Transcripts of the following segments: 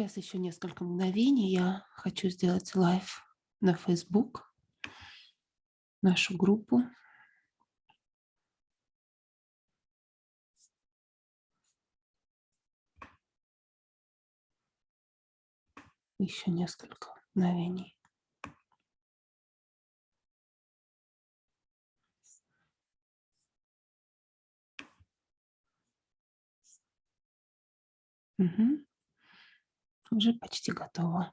Сейчас еще несколько мгновений. Я хочу сделать live на Facebook, нашу группу. Еще несколько мгновений. Угу. Уже почти готово.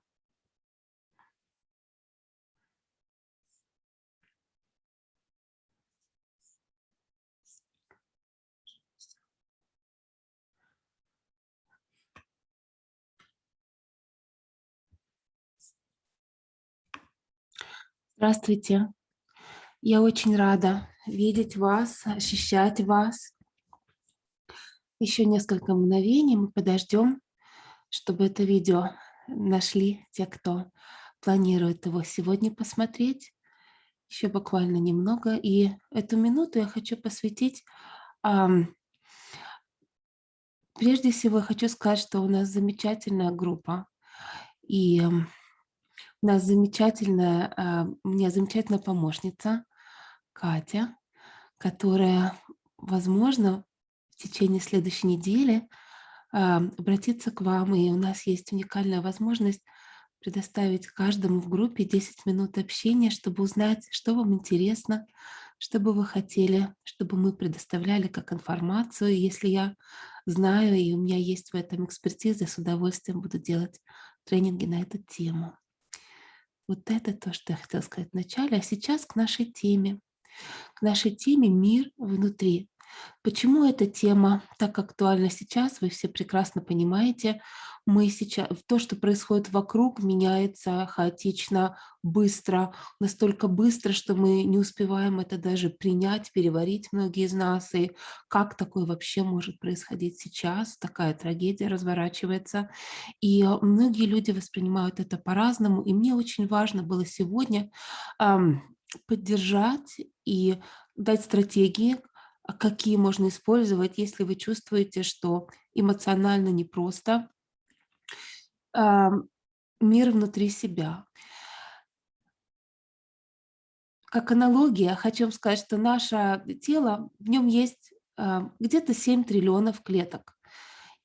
Здравствуйте. Я очень рада видеть вас, ощущать вас. Еще несколько мгновений мы подождем, чтобы это видео нашли те, кто планирует его сегодня посмотреть. Еще буквально немного. И эту минуту я хочу посвятить... Прежде всего, я хочу сказать, что у нас замечательная группа. И у нас замечательная, а, у меня замечательная помощница Катя, которая, возможно, в течение следующей недели обратиться к вам. И у нас есть уникальная возможность предоставить каждому в группе 10 минут общения, чтобы узнать, что вам интересно, что бы вы хотели, чтобы мы предоставляли как информацию. Если я знаю, и у меня есть в этом экспертиза, с удовольствием буду делать тренинги на эту тему. Вот это то, что я хотела сказать вначале. А сейчас к нашей теме. К нашей теме «Мир внутри». Почему эта тема так актуальна сейчас, вы все прекрасно понимаете. Мы сейчас, то, что происходит вокруг, меняется хаотично, быстро, настолько быстро, что мы не успеваем это даже принять, переварить многие из нас. И как такое вообще может происходить сейчас? Такая трагедия разворачивается. И многие люди воспринимают это по-разному. И мне очень важно было сегодня поддержать и дать стратегии, какие можно использовать, если вы чувствуете, что эмоционально непросто, мир внутри себя. Как аналогия, хочу вам сказать, что наше тело, в нем есть где-то 7 триллионов клеток.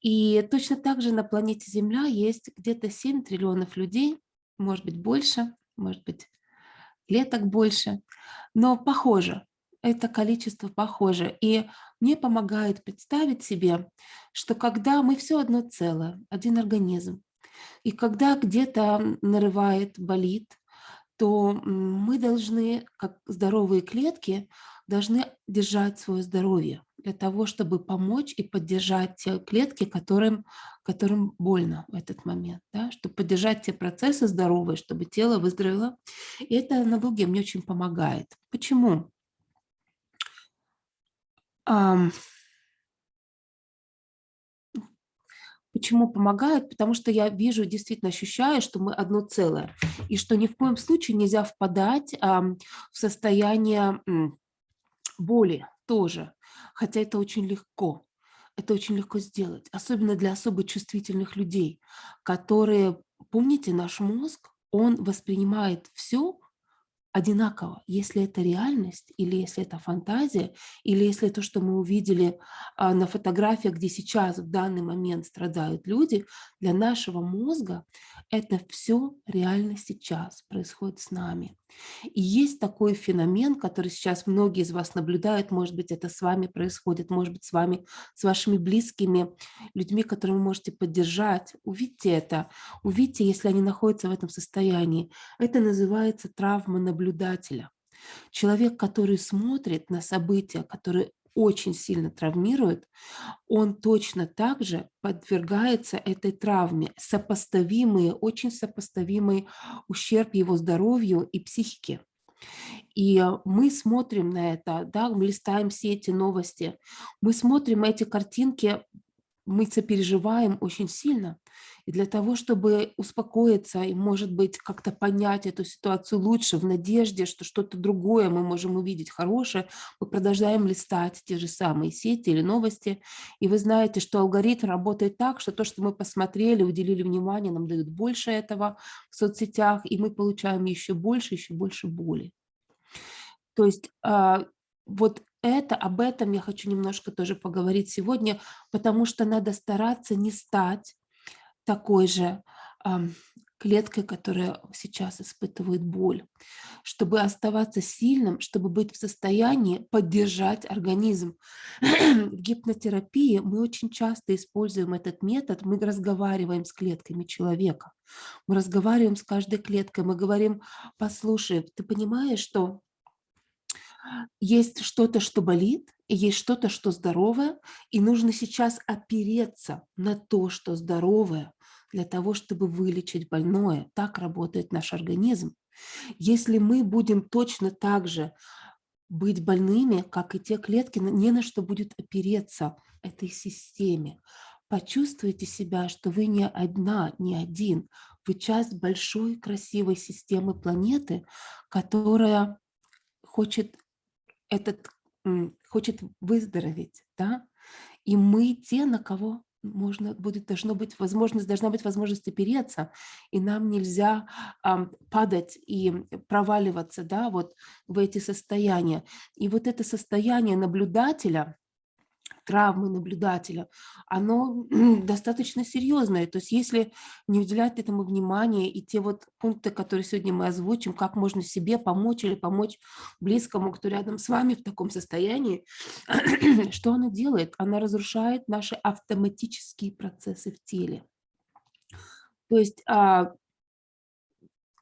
И точно так же на планете Земля есть где-то 7 триллионов людей, может быть больше, может быть клеток больше, но похоже это количество похоже. И мне помогает представить себе, что когда мы все одно целое, один организм, и когда где-то нарывает, болит, то мы должны, как здоровые клетки, должны держать свое здоровье для того, чтобы помочь и поддержать те клетки, которым, которым больно в этот момент, да, чтобы поддержать те процессы здоровые, чтобы тело выздоровело. И эта аналогия мне очень помогает. Почему? Почему помогает? Потому что я вижу, действительно ощущаю, что мы одно целое. И что ни в коем случае нельзя впадать в состояние боли тоже. Хотя это очень легко. Это очень легко сделать. Особенно для особо чувствительных людей, которые, помните, наш мозг, он воспринимает все одинаково, если это реальность, или если это фантазия, или если то, что мы увидели а, на фотографиях, где сейчас в данный момент страдают люди, для нашего мозга это все реально сейчас происходит с нами. И есть такой феномен, который сейчас многие из вас наблюдают, может быть, это с вами происходит, может быть, с вами, с вашими близкими, людьми, которых вы можете поддержать. Увидьте это, увидьте, если они находятся в этом состоянии. Это называется травма наблюдателя. Человек, который смотрит на события, которые очень сильно травмирует, он точно так же подвергается этой травме, сопоставимый, очень сопоставимый ущерб его здоровью и психике. И мы смотрим на это, да, мы листаем все эти новости, мы смотрим эти картинки мы сопереживаем очень сильно. И для того, чтобы успокоиться и, может быть, как-то понять эту ситуацию лучше, в надежде, что что-то другое мы можем увидеть хорошее, мы продолжаем листать те же самые сети или новости. И вы знаете, что алгоритм работает так, что то, что мы посмотрели, уделили внимание, нам дают больше этого в соцсетях, и мы получаем еще больше, еще больше боли. То есть а, вот это, об этом я хочу немножко тоже поговорить сегодня, потому что надо стараться не стать такой же клеткой, которая сейчас испытывает боль, чтобы оставаться сильным, чтобы быть в состоянии поддержать организм. В гипнотерапии мы очень часто используем этот метод, мы разговариваем с клетками человека, мы разговариваем с каждой клеткой, мы говорим, послушай, ты понимаешь, что есть что-то, что болит, есть что-то, что здоровое, и нужно сейчас опереться на то, что здоровое, для того, чтобы вылечить больное. Так работает наш организм. Если мы будем точно так же быть больными, как и те клетки, не на что будет опереться этой системе. Почувствуйте себя, что вы не одна, не один. Вы часть большой красивой системы планеты, которая хочет этот хочет выздороветь, да, и мы те, на кого можно будет, должно быть возможность, должна быть возможность опереться, и нам нельзя а, падать и проваливаться, да, вот в эти состояния. И вот это состояние наблюдателя, травмы наблюдателя, оно достаточно серьезное. То есть если не уделять этому внимания и те вот пункты, которые сегодня мы озвучим, как можно себе помочь или помочь близкому, кто рядом с вами в таком состоянии, что она делает? Она разрушает наши автоматические процессы в теле. То есть а,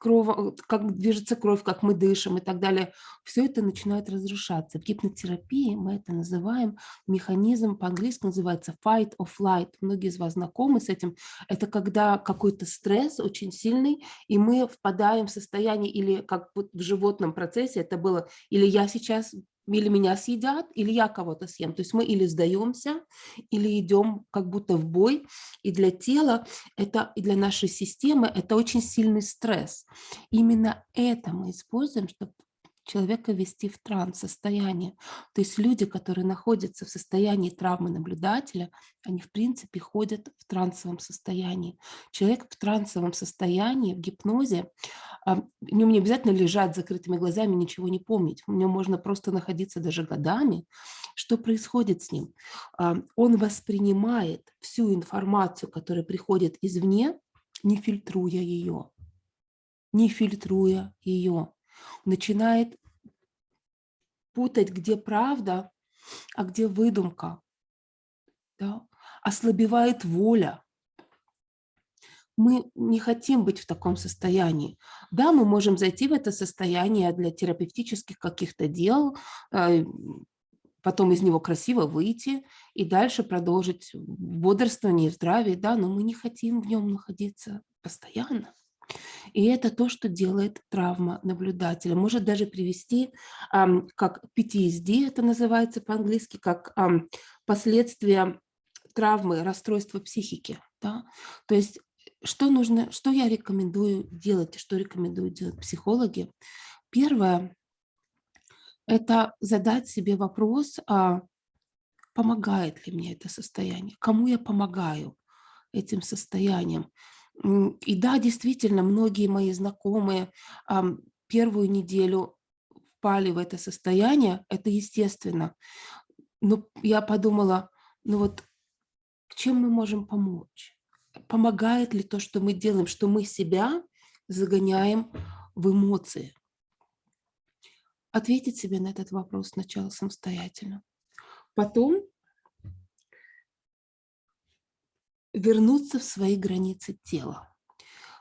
кровь, как движется кровь, как мы дышим и так далее, все это начинает разрушаться. В гипнотерапии мы это называем, механизм по-английски называется fight or flight. Многие из вас знакомы с этим. Это когда какой-то стресс очень сильный, и мы впадаем в состояние, или как в животном процессе это было, или я сейчас или меня съедят, или я кого-то съем. То есть мы или сдаемся, или идем как будто в бой. И для тела, это, и для нашей системы это очень сильный стресс. Именно это мы используем, чтобы человека ввести в транс-состояние. То есть люди, которые находятся в состоянии травмы наблюдателя, они в принципе ходят в трансовом состоянии. Человек в трансовом состоянии, в гипнозе, а, ему не обязательно лежать с закрытыми глазами, ничего не помнить. У него можно просто находиться даже годами. Что происходит с ним? А, он воспринимает всю информацию, которая приходит извне, не фильтруя ее. Не фильтруя ее начинает путать, где правда, а где выдумка. Да? Ослабевает воля. Мы не хотим быть в таком состоянии. Да, мы можем зайти в это состояние для терапевтических каких-то дел, э, потом из него красиво выйти и дальше продолжить бодрствование и здравие, да, но мы не хотим в нем находиться постоянно. И это то, что делает травма наблюдателя. Может даже привести, как PTSD это называется по-английски, как последствия травмы, расстройства психики. Да? То есть что нужно, что я рекомендую делать, что рекомендуют делать психологи? Первое – это задать себе вопрос, а помогает ли мне это состояние, кому я помогаю этим состоянием. И да, действительно, многие мои знакомые первую неделю впали в это состояние, это естественно. Но я подумала, ну вот, чем мы можем помочь? Помогает ли то, что мы делаем, что мы себя загоняем в эмоции? Ответить себе на этот вопрос сначала самостоятельно. Потом вернуться в свои границы тела.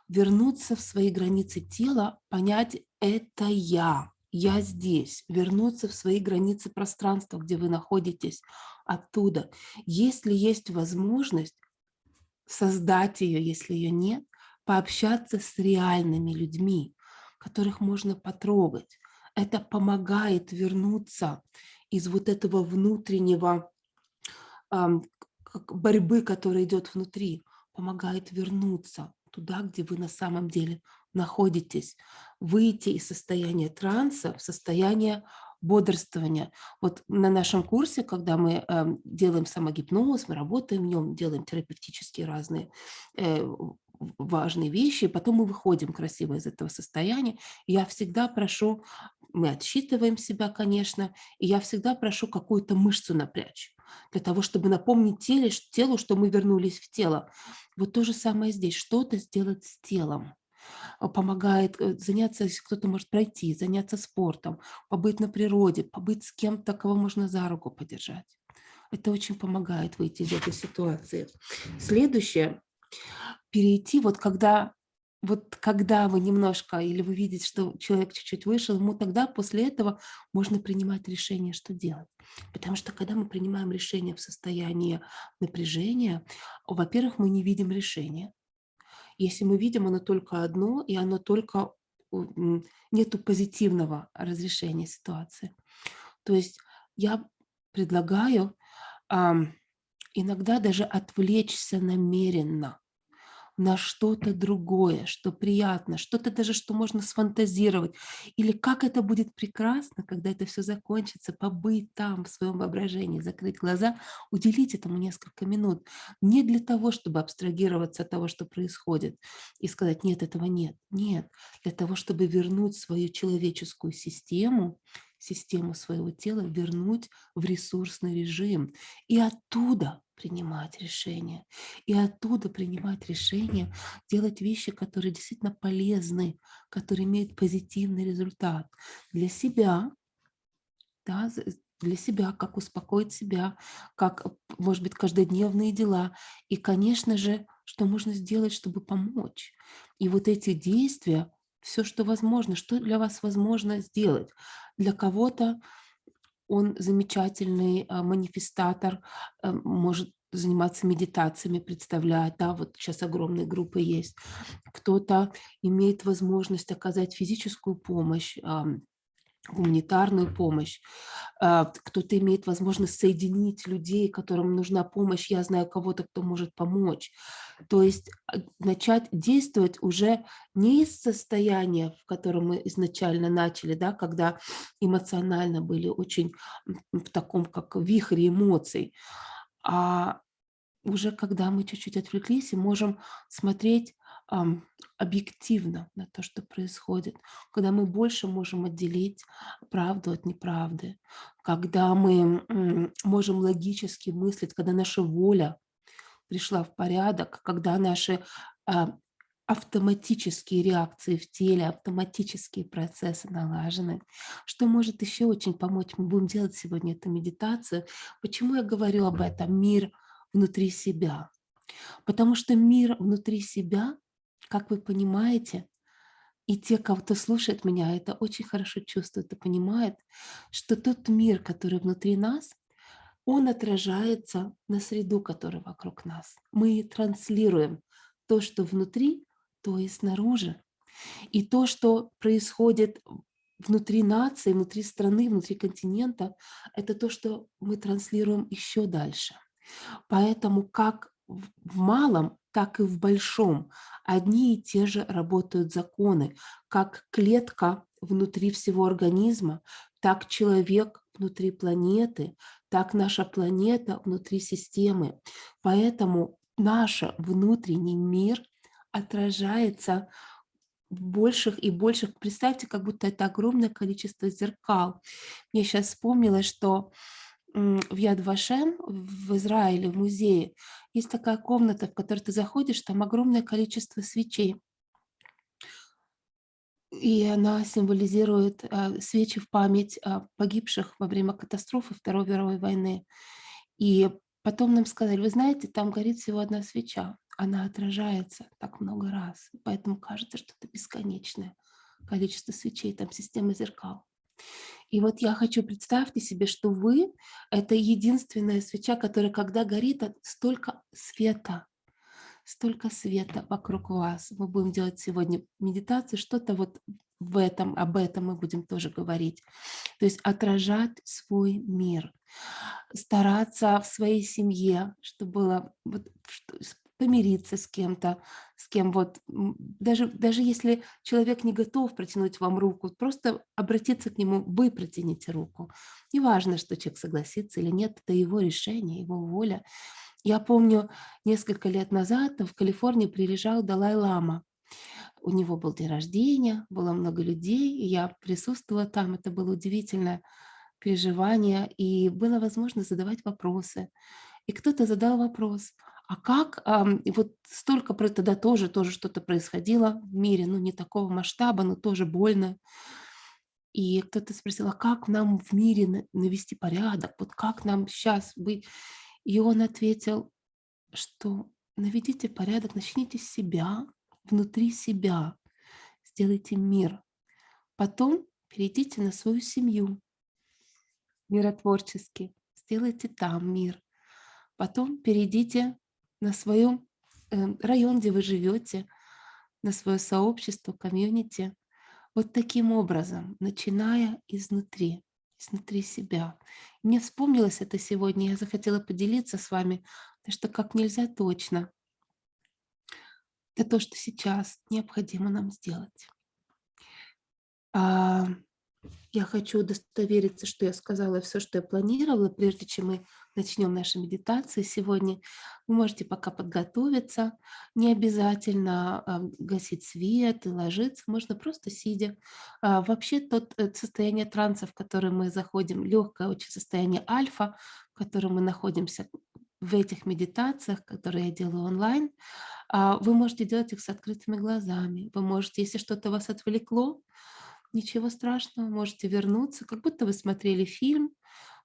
Вернуться в свои границы тела, понять «это я», «я здесь», вернуться в свои границы пространства, где вы находитесь, оттуда. Если есть возможность создать ее, если ее нет, пообщаться с реальными людьми, которых можно потрогать. Это помогает вернуться из вот этого внутреннего борьбы, которая идет внутри, помогает вернуться туда, где вы на самом деле находитесь, выйти из состояния транса в состояние бодрствования. Вот на нашем курсе, когда мы э, делаем самогипноз, мы работаем в нем, делаем терапевтические разные э, важные вещи, и потом мы выходим красиво из этого состояния. Я всегда прошу, мы отсчитываем себя, конечно, и я всегда прошу какую-то мышцу напрячь для того, чтобы напомнить теле, телу, что мы вернулись в тело. Вот то же самое здесь, что-то сделать с телом а, помогает э, заняться, если кто-то может пройти, заняться спортом, побыть на природе, побыть с кем-то, кого можно за руку подержать. Это очень помогает выйти из этой ситуации. Следующее, перейти, вот когда вот когда вы немножко, или вы видите, что человек чуть-чуть вышел, ему тогда после этого можно принимать решение, что делать. Потому что когда мы принимаем решение в состоянии напряжения, во-первых, мы не видим решения. Если мы видим оно только одно, и оно только нету позитивного разрешения ситуации. То есть я предлагаю иногда даже отвлечься намеренно на что-то другое, что приятно, что-то даже, что можно сфантазировать. Или как это будет прекрасно, когда это все закончится, побыть там в своем воображении, закрыть глаза, уделить этому несколько минут. Не для того, чтобы абстрагироваться от того, что происходит, и сказать, нет, этого нет. Нет, для того, чтобы вернуть свою человеческую систему систему своего тела вернуть в ресурсный режим и оттуда принимать решения. И оттуда принимать решения, делать вещи, которые действительно полезны, которые имеют позитивный результат для себя, да, для себя, как успокоить себя, как, может быть, каждодневные дела. И, конечно же, что можно сделать, чтобы помочь. И вот эти действия, все, что возможно, что для вас возможно сделать. Для кого-то он замечательный а, манифестатор, э, может заниматься медитациями, представлять, да, вот сейчас огромные группы есть. Кто-то имеет возможность оказать физическую помощь, гуманитарную помощь. А, кто-то имеет возможность соединить людей, которым нужна помощь. Я знаю кого-то, кто может помочь. То есть а, начать действовать уже не из состояния, в котором мы изначально начали, да, когда эмоционально были очень в таком, как вихре эмоций, а уже когда мы чуть-чуть отвлеклись и можем смотреть объективно на то, что происходит, когда мы больше можем отделить правду от неправды, когда мы можем логически мыслить, когда наша воля пришла в порядок, когда наши а, автоматические реакции в теле, автоматические процессы налажены. Что может еще очень помочь? Мы будем делать сегодня эту медитацию. Почему я говорю об этом? Мир внутри себя. Потому что мир внутри себя, как вы понимаете, и те, кого-то слушает меня, это очень хорошо чувствует и понимает, что тот мир, который внутри нас, он отражается на среду, которая вокруг нас. Мы транслируем то, что внутри, то и снаружи. И то, что происходит внутри нации, внутри страны, внутри континента, это то, что мы транслируем еще дальше. Поэтому как в малом, так и в большом одни и те же работают законы. Как клетка внутри всего организма, так человек внутри планеты, так наша планета внутри системы. Поэтому наш внутренний мир отражается в больших и больших. Представьте, как будто это огромное количество зеркал. Мне сейчас вспомнилось, что в Яд-Вашем в Израиле, в музее, есть такая комната, в которой ты заходишь, там огромное количество свечей. И она символизирует а, свечи в память а, погибших во время катастрофы Второй мировой войны. И потом нам сказали, вы знаете, там горит всего одна свеча она отражается так много раз. Поэтому кажется, что это бесконечное количество свечей, там система зеркал. И вот я хочу, представьте себе, что вы – это единственная свеча, которая, когда горит, столько света, столько света вокруг вас. Мы будем делать сегодня медитацию, что-то вот в этом, об этом мы будем тоже говорить. То есть отражать свой мир, стараться в своей семье, чтобы было вот, помириться с кем-то, с кем вот, даже, даже если человек не готов протянуть вам руку, просто обратиться к нему, вы протяните руку. Не важно, что человек согласится или нет, это его решение, его воля. Я помню, несколько лет назад в Калифорнии приезжал Далай-Лама. У него был день рождения, было много людей, и я присутствовала там, это было удивительное переживание, и было возможно задавать вопросы. И кто-то задал вопрос, а как, и вот столько, тогда тоже, тоже что-то происходило в мире, ну не такого масштаба, но тоже больно. И кто-то спросил, а как нам в мире навести порядок, вот как нам сейчас быть? И он ответил, что наведите порядок, начните с себя, внутри себя, сделайте мир. Потом перейдите на свою семью, миротворчески, сделайте там мир. Потом перейдите на своем эм, район, где вы живете, на свое сообщество, комьюнити. Вот таким образом, начиная изнутри, изнутри себя. Мне вспомнилось это сегодня, я захотела поделиться с вами, потому что как нельзя точно. Это то, что сейчас необходимо нам сделать. А, я хочу удостовериться, что я сказала все, что я планировала, прежде чем мы начнем наши медитации сегодня. Вы можете пока подготовиться, не обязательно а, гасить свет и ложиться, можно просто сидя. А, вообще тот э, состояние транса, в которое мы заходим, легкое очень состояние альфа, в котором мы находимся в этих медитациях, которые я делаю онлайн, а, вы можете делать их с открытыми глазами. Вы можете, если что-то вас отвлекло, ничего страшного, можете вернуться, как будто вы смотрели фильм,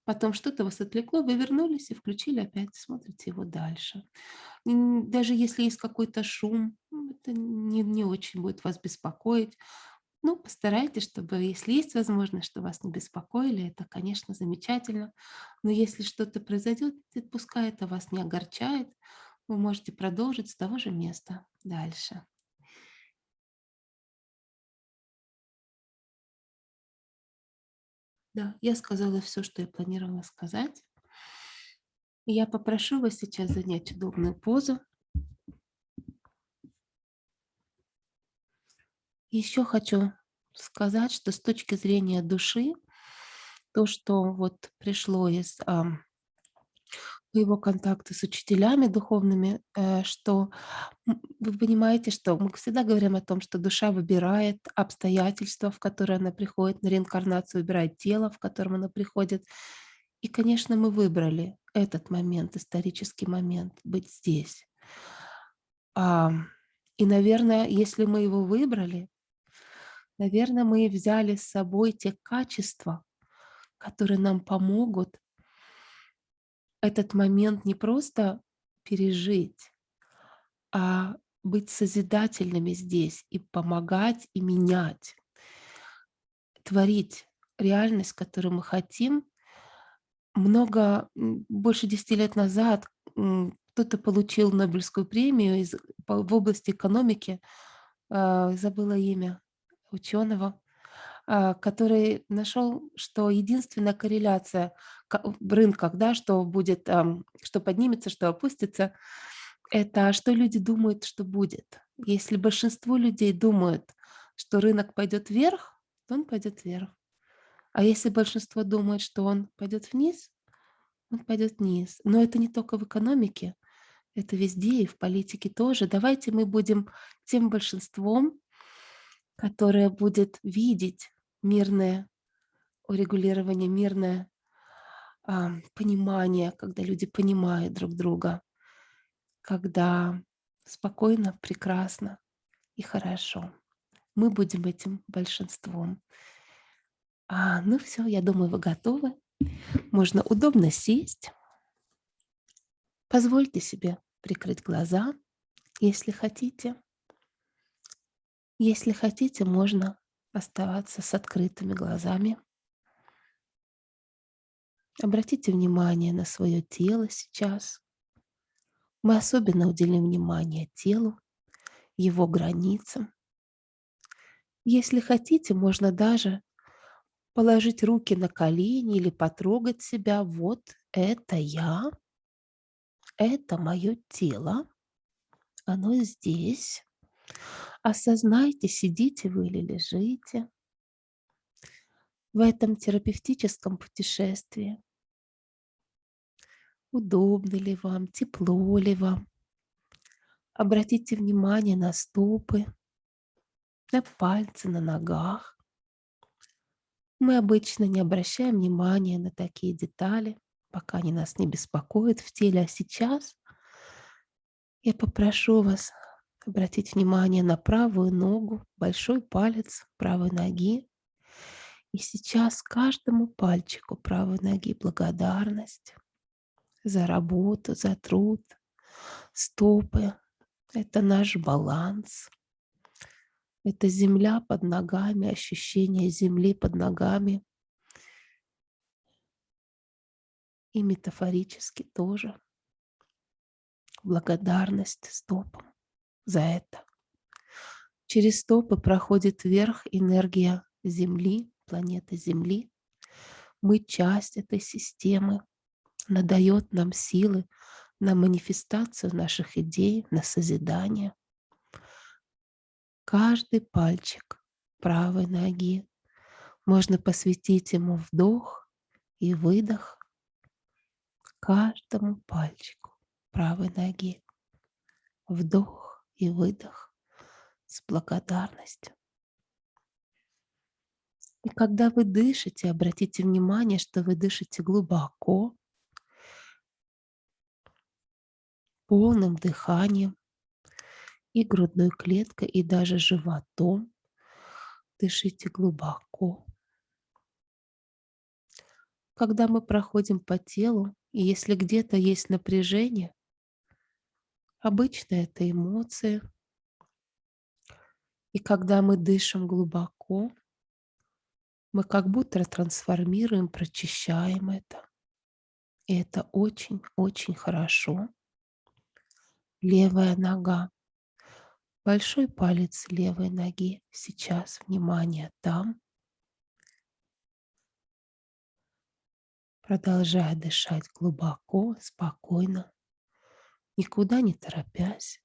потом что-то вас отвлекло, вы вернулись и включили опять, смотрите его дальше. Даже если есть какой-то шум, это не, не очень будет вас беспокоить. Ну, постарайтесь, чтобы, если есть возможность, что вас не беспокоили, это, конечно, замечательно. Но если что-то произойдет, пускай это вас не огорчает, вы можете продолжить с того же места дальше. Да, я сказала все, что я планировала сказать. Я попрошу вас сейчас занять удобную позу. Еще хочу сказать, что с точки зрения души, то, что вот пришло из его контакты с учителями духовными, э, что вы понимаете, что мы всегда говорим о том, что душа выбирает обстоятельства, в которые она приходит на реинкарнацию, выбирает тело, в котором она приходит. И, конечно, мы выбрали этот момент, исторический момент, быть здесь. И, наверное, если мы его выбрали, наверное, мы взяли с собой те качества, которые нам помогут этот момент не просто пережить, а быть созидательными здесь и помогать, и менять, творить реальность, которую мы хотим. Много, больше 10 лет назад кто-то получил Нобелевскую премию из, в области экономики, э, забыла имя ученого, а, который нашел, что единственная корреляция в рынках, да, что будет, что поднимется, что опустится, это что люди думают, что будет. Если большинство людей думают, что рынок пойдет вверх, то он пойдет вверх. А если большинство думает, что он пойдет вниз, он пойдет вниз. Но это не только в экономике, это везде и в политике тоже. Давайте мы будем тем большинством, которое будет видеть мирное урегулирование, мирное а, понимание, когда люди понимают друг друга, когда спокойно, прекрасно и хорошо. Мы будем этим большинством. А, ну все, я думаю, вы готовы. Можно удобно сесть. Позвольте себе прикрыть глаза, если хотите. Если хотите, можно оставаться с открытыми глазами. Обратите внимание на свое тело сейчас. Мы особенно уделим внимание телу, его границам. Если хотите, можно даже положить руки на колени или потрогать себя. Вот это я, это мое тело, оно здесь. Осознайте, сидите вы или лежите в этом терапевтическом путешествии. Удобно ли вам, тепло ли вам. Обратите внимание на стопы, на пальцы на ногах. Мы обычно не обращаем внимания на такие детали, пока они нас не беспокоят в теле. А сейчас я попрошу вас обратить внимание на правую ногу, большой палец правой ноги. И сейчас каждому пальчику правой ноги благодарность за работу, за труд. Стопы – это наш баланс. Это земля под ногами, ощущение земли под ногами. И метафорически тоже. Благодарность стопам за это. Через стопы проходит вверх энергия Земли, планеты Земли. Мы часть этой системы. Она дает нам силы на манифестацию наших идей, на созидание. Каждый пальчик правой ноги можно посвятить ему вдох и выдох каждому пальчику правой ноги. Вдох и выдох с благодарностью. И когда вы дышите, обратите внимание, что вы дышите глубоко, полным дыханием, и грудной клеткой, и даже животом. Дышите глубоко. Когда мы проходим по телу, и если где-то есть напряжение, обычно это эмоции. И когда мы дышим глубоко, мы как будто трансформируем, прочищаем это. И это очень-очень хорошо. Левая нога. Большой палец левой ноги. Сейчас внимание там. Продолжая дышать глубоко, спокойно, никуда не торопясь.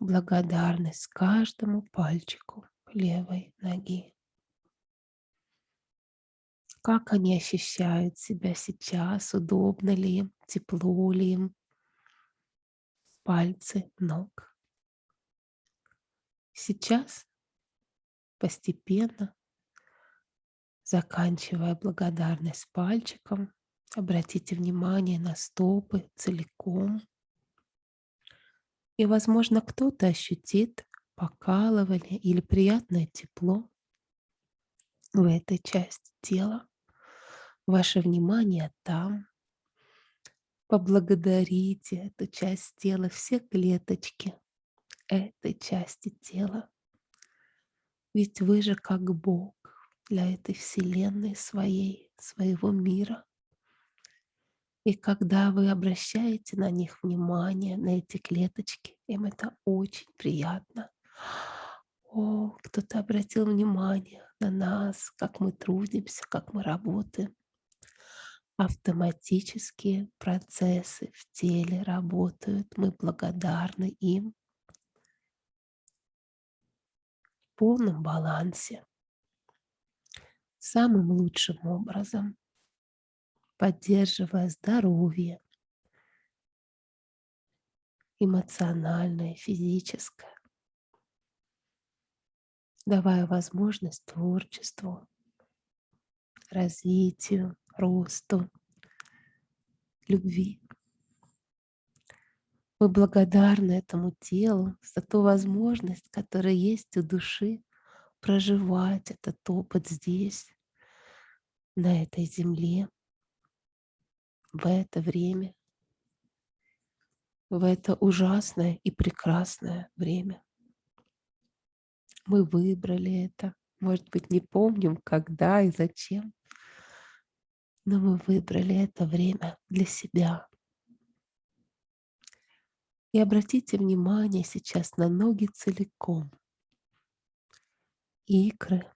Благодарность каждому пальчику левой ноги. Как они ощущают себя сейчас, удобно ли им, тепло ли им, пальцы ног. Сейчас постепенно, заканчивая благодарность пальчиком, обратите внимание на стопы целиком. И, возможно, кто-то ощутит покалывание или приятное тепло в этой части тела. Ваше внимание там, Поблагодарите эту часть тела, все клеточки этой части тела. Ведь вы же как Бог для этой вселенной своей, своего мира. И когда вы обращаете на них внимание, на эти клеточки, им это очень приятно. О, кто-то обратил внимание на нас, как мы трудимся, как мы работаем. Автоматические процессы в теле работают, мы благодарны им. В полном балансе, самым лучшим образом, поддерживая здоровье, эмоциональное, физическое, давая возможность творчеству, развитию, росту, любви. Мы благодарны этому телу за ту возможность, которая есть у души проживать этот опыт здесь, на этой земле, в это время, в это ужасное и прекрасное время. Мы выбрали это. Может быть, не помним, когда и зачем, но мы выбрали это время для себя. И обратите внимание сейчас на ноги целиком. Икры,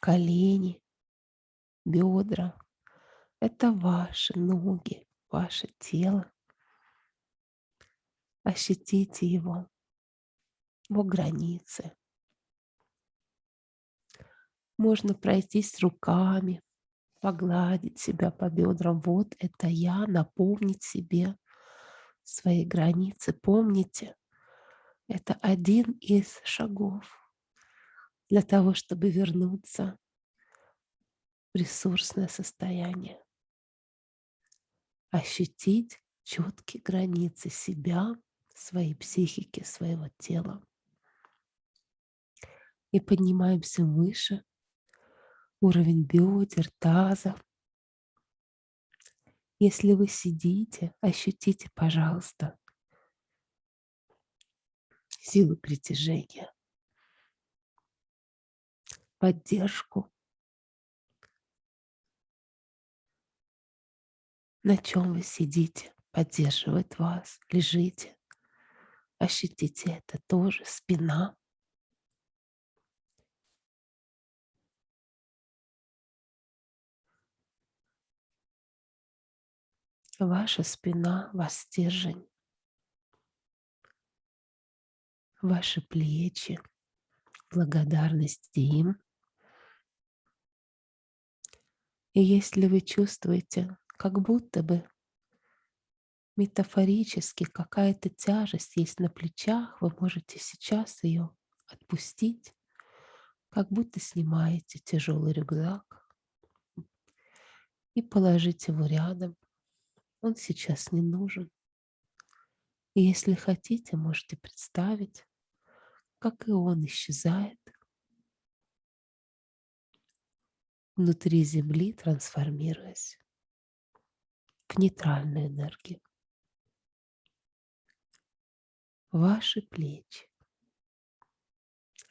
колени, бедра. Это ваши ноги, ваше тело. Ощутите его, его границы. Можно пройтись руками, погладить себя по бедрам. Вот это я, напомнить себе свои границы. Помните, это один из шагов для того, чтобы вернуться в ресурсное состояние. Ощутить четкие границы себя, своей психики, своего тела. И поднимаемся выше, уровень бедер, таза. Если вы сидите, ощутите, пожалуйста, силу притяжения, поддержку. На чем вы сидите, поддерживает вас, лежите. Ощутите это тоже, спина. Ваша спина, ваш стержень, ваши плечи, благодарность им. И если вы чувствуете, как будто бы метафорически какая-то тяжесть есть на плечах, вы можете сейчас ее отпустить, как будто снимаете тяжелый рюкзак и положить его рядом. Он сейчас не нужен. И если хотите, можете представить, как и он исчезает внутри Земли, трансформируясь в нейтральную энергию. Ваши плечи,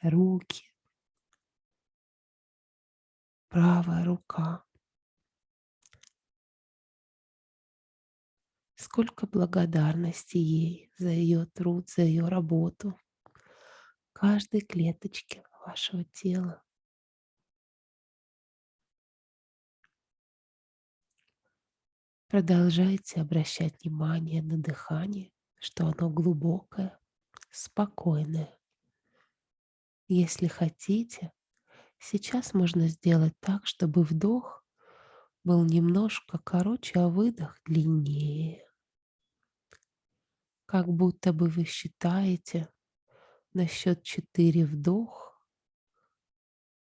руки, правая рука, Сколько благодарности ей за ее труд, за ее работу. Каждой клеточке вашего тела. Продолжайте обращать внимание на дыхание, что оно глубокое, спокойное. Если хотите, сейчас можно сделать так, чтобы вдох был немножко короче, а выдох длиннее как будто бы вы считаете на счет 4 вдох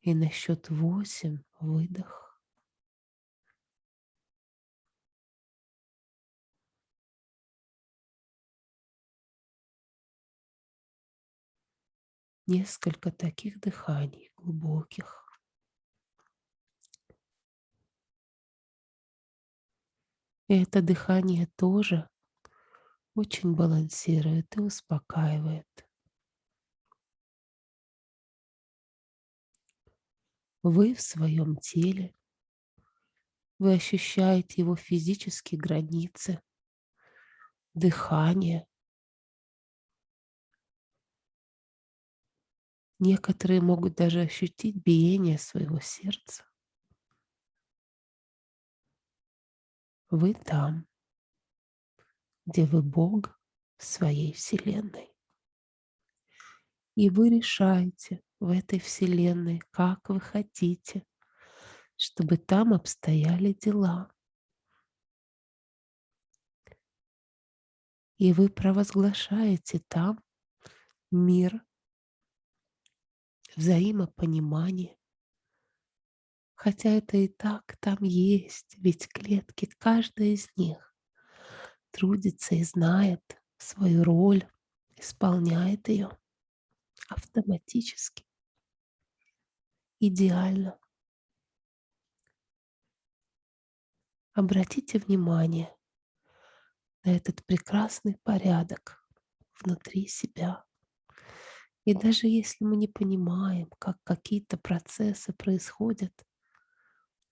и на счет 8 выдох. Несколько таких дыханий глубоких. И это дыхание тоже очень балансирует и успокаивает. Вы в своем теле, вы ощущаете его физические границы, дыхание. Некоторые могут даже ощутить биение своего сердца. Вы там где вы Бог в своей Вселенной. И вы решаете в этой Вселенной, как вы хотите, чтобы там обстояли дела. И вы провозглашаете там мир, взаимопонимание. Хотя это и так там есть, ведь клетки, каждая из них трудится и знает свою роль, исполняет ее автоматически, идеально. Обратите внимание на этот прекрасный порядок внутри себя. И даже если мы не понимаем, как какие-то процессы происходят,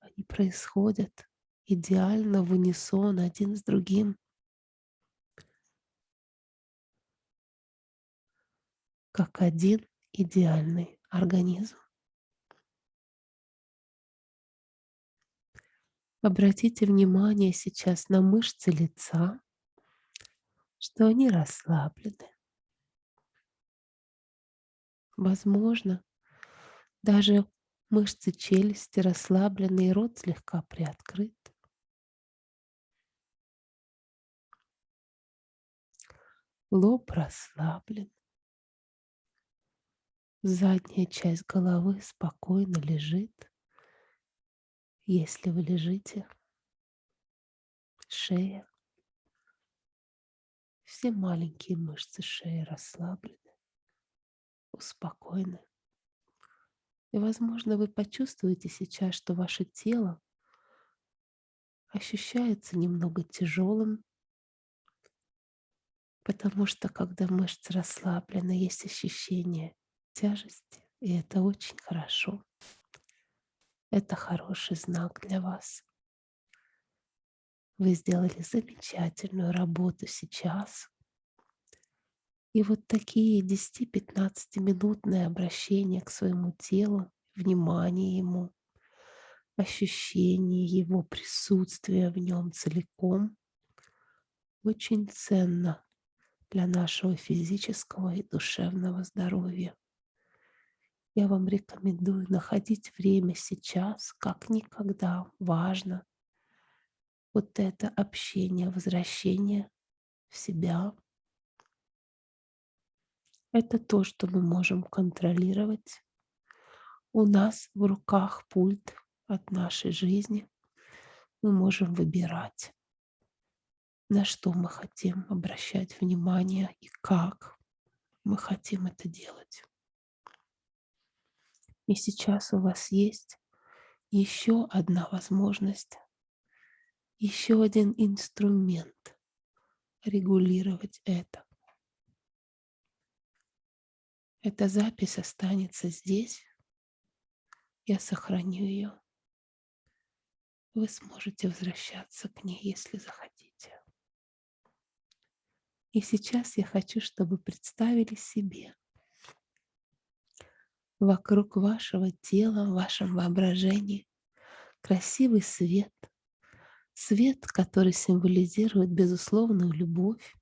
они происходят идеально в унисон один с другим. Как один идеальный организм. Обратите внимание сейчас на мышцы лица, что они расслаблены. Возможно, даже мышцы челюсти расслаблены и рот слегка приоткрыт. Лоб расслаблен. Задняя часть головы спокойно лежит. Если вы лежите, шея, все маленькие мышцы шеи расслаблены, успокоены. И, возможно, вы почувствуете сейчас, что ваше тело ощущается немного тяжелым, потому что когда мышцы расслаблены, есть ощущение тяжести, и это очень хорошо. Это хороший знак для вас. Вы сделали замечательную работу сейчас. И вот такие 10-15 минутные обращения к своему телу, внимание ему, ощущение его присутствия в нем целиком очень ценно для нашего физического и душевного здоровья. Я вам рекомендую находить время сейчас, как никогда важно. Вот это общение, возвращение в себя. Это то, что мы можем контролировать. У нас в руках пульт от нашей жизни. Мы можем выбирать, на что мы хотим обращать внимание и как мы хотим это делать. И сейчас у вас есть еще одна возможность, еще один инструмент регулировать это. Эта запись останется здесь. Я сохраню ее. Вы сможете возвращаться к ней, если захотите. И сейчас я хочу, чтобы представили себе, вокруг вашего тела, в вашем воображении красивый свет, свет, который символизирует безусловную любовь.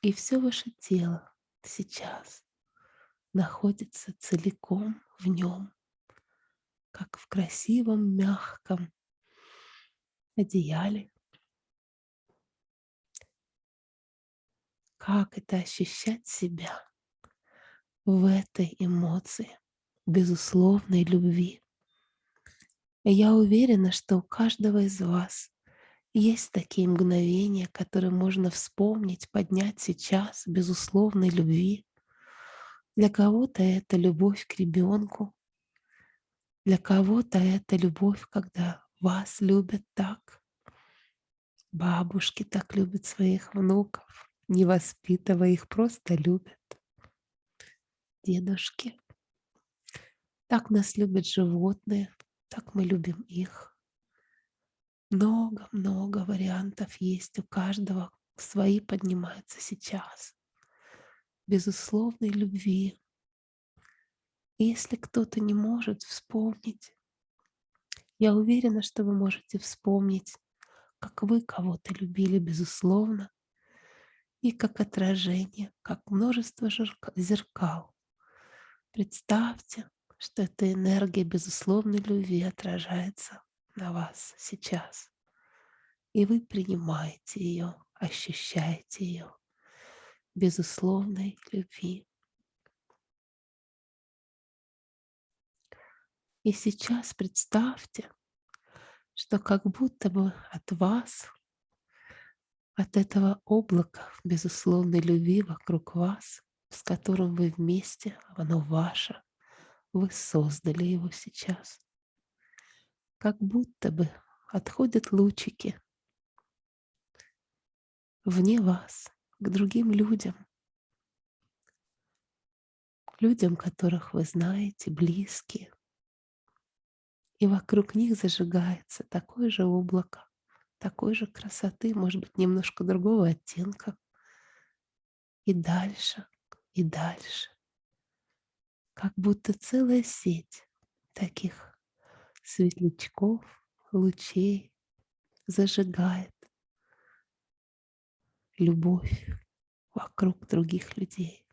И все ваше тело сейчас находится целиком в нем, как в красивом, мягком одеяле. Как это ощущать себя в этой эмоции безусловной любви. Я уверена, что у каждого из вас есть такие мгновения, которые можно вспомнить, поднять сейчас безусловной любви. Для кого-то это любовь к ребенку, для кого-то это любовь, когда вас любят так. Бабушки так любят своих внуков, не воспитывая их, просто любят дедушки. Так нас любят животные, так мы любим их. Много-много вариантов есть у каждого, свои поднимаются сейчас. Безусловной любви. Если кто-то не может вспомнить, я уверена, что вы можете вспомнить, как вы кого-то любили безусловно, и как отражение, как множество зеркал Представьте, что эта энергия безусловной любви отражается на вас сейчас. И вы принимаете ее, ощущаете ее безусловной любви. И сейчас представьте, что как будто бы от вас, от этого облака безусловной любви вокруг вас с которым вы вместе, оно ваше, вы создали его сейчас. Как будто бы отходят лучики вне вас, к другим людям, людям, которых вы знаете, близкие. И вокруг них зажигается такое же облако, такой же красоты, может быть, немножко другого оттенка. И дальше – и дальше. Как будто целая сеть таких светлячков, лучей зажигает любовь вокруг других людей.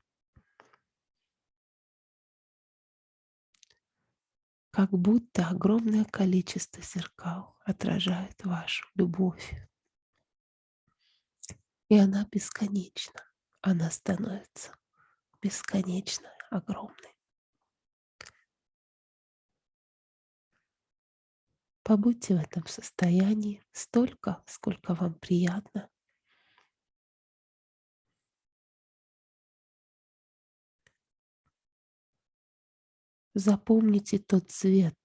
Как будто огромное количество зеркал отражает вашу любовь. И она бесконечна. Она становится бесконечно огромной. Побудьте в этом состоянии столько, сколько вам приятно. Запомните тот цвет,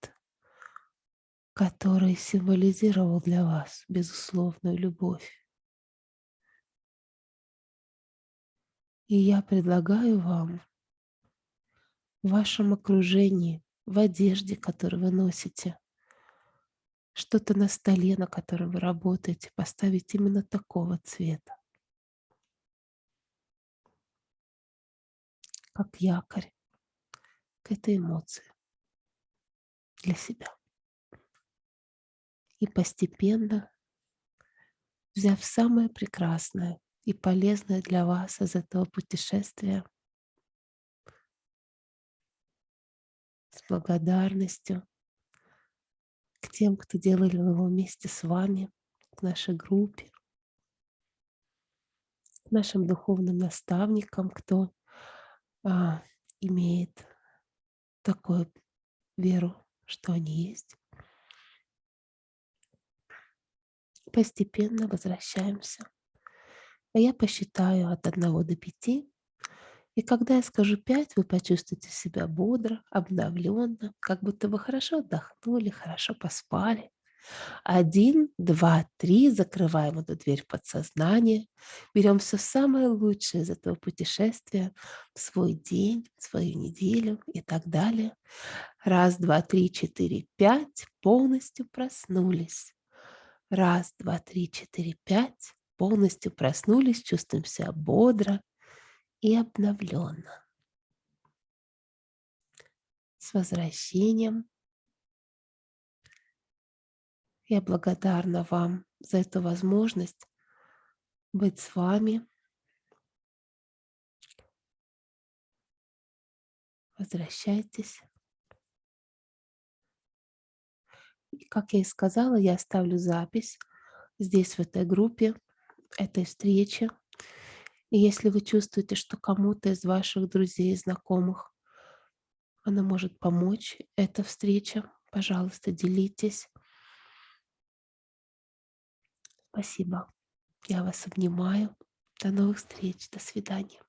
который символизировал для вас безусловную любовь. И я предлагаю вам в вашем окружении, в одежде, которую вы носите, что-то на столе, на котором вы работаете, поставить именно такого цвета, как якорь к этой эмоции для себя. И постепенно, взяв самое прекрасное и полезное для вас из этого путешествия, с благодарностью тем, кто делали его вместе с вами, к нашей группе, к нашим духовным наставникам, кто а, имеет такую веру, что они есть. Постепенно возвращаемся. А я посчитаю от 1 до 5. И когда я скажу 5, вы почувствуете себя бодро, обновленно, как будто вы хорошо отдохнули, хорошо поспали. Один, два, три, закрываем эту дверь подсознания, берем все самое лучшее из этого путешествия в свой день, свою неделю и так далее. Раз, два, три, четыре, пять, полностью проснулись. Раз, два, три, четыре, пять, полностью проснулись, чувствуем себя бодро и обновленно. С возвращением я благодарна вам за эту возможность быть с вами. Возвращайтесь. И, как я и сказала, я оставлю запись здесь, в этой группе, этой встречи. И если вы чувствуете, что кому-то из ваших друзей, знакомых она может помочь, эта встреча, пожалуйста, делитесь. Спасибо. Я вас обнимаю. До новых встреч. До свидания.